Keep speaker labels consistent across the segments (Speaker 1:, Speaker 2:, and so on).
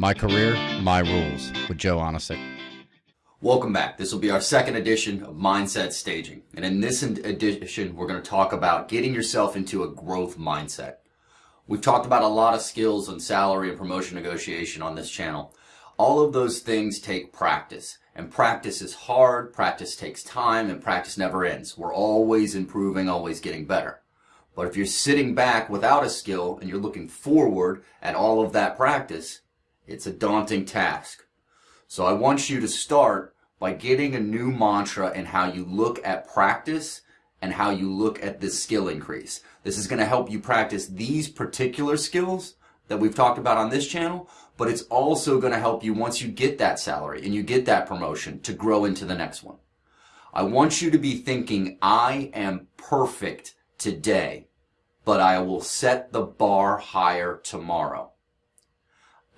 Speaker 1: My Career, My Rules with Joe Onisick.
Speaker 2: Welcome back. This will be our second edition of Mindset Staging. And in this edition, we're going to talk about getting yourself into a growth mindset. We've talked about a lot of skills on salary and promotion negotiation on this channel. All of those things take practice. And practice is hard, practice takes time, and practice never ends. We're always improving, always getting better. But if you're sitting back without a skill and you're looking forward at all of that practice, it's a daunting task. So I want you to start by getting a new mantra in how you look at practice and how you look at this skill increase. This is going to help you practice these particular skills that we've talked about on this channel, but it's also going to help you once you get that salary and you get that promotion to grow into the next one. I want you to be thinking, I am perfect today, but I will set the bar higher tomorrow.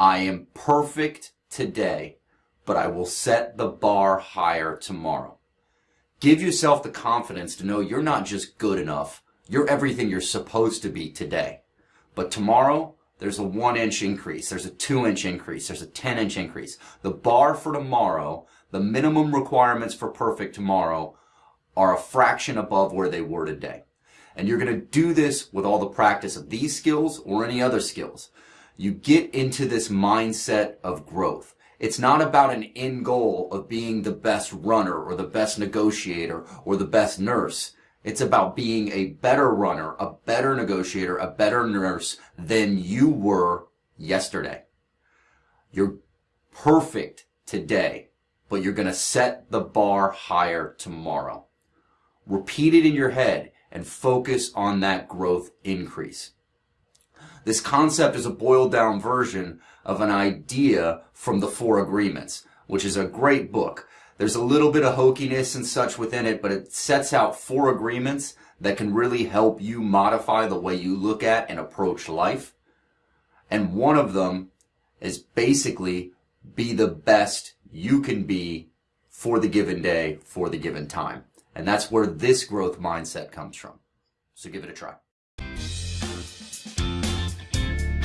Speaker 2: I am perfect today, but I will set the bar higher tomorrow. Give yourself the confidence to know you're not just good enough, you're everything you're supposed to be today. But tomorrow, there's a one inch increase, there's a two inch increase, there's a 10 inch increase. The bar for tomorrow, the minimum requirements for perfect tomorrow are a fraction above where they were today. And you're going to do this with all the practice of these skills or any other skills. You get into this mindset of growth. It's not about an end goal of being the best runner or the best negotiator or the best nurse. It's about being a better runner, a better negotiator, a better nurse than you were yesterday. You're perfect today, but you're going to set the bar higher tomorrow. Repeat it in your head and focus on that growth increase. This concept is a boiled down version of an idea from the Four Agreements, which is a great book. There's a little bit of hokiness and such within it, but it sets out four agreements that can really help you modify the way you look at and approach life. And one of them is basically be the best you can be for the given day, for the given time. And that's where this growth mindset comes from. So give it a try.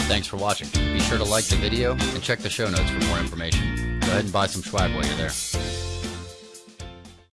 Speaker 1: Thanks for watching. Be sure to like the video and check the show notes for more information. Go ahead and buy some swag while you're there.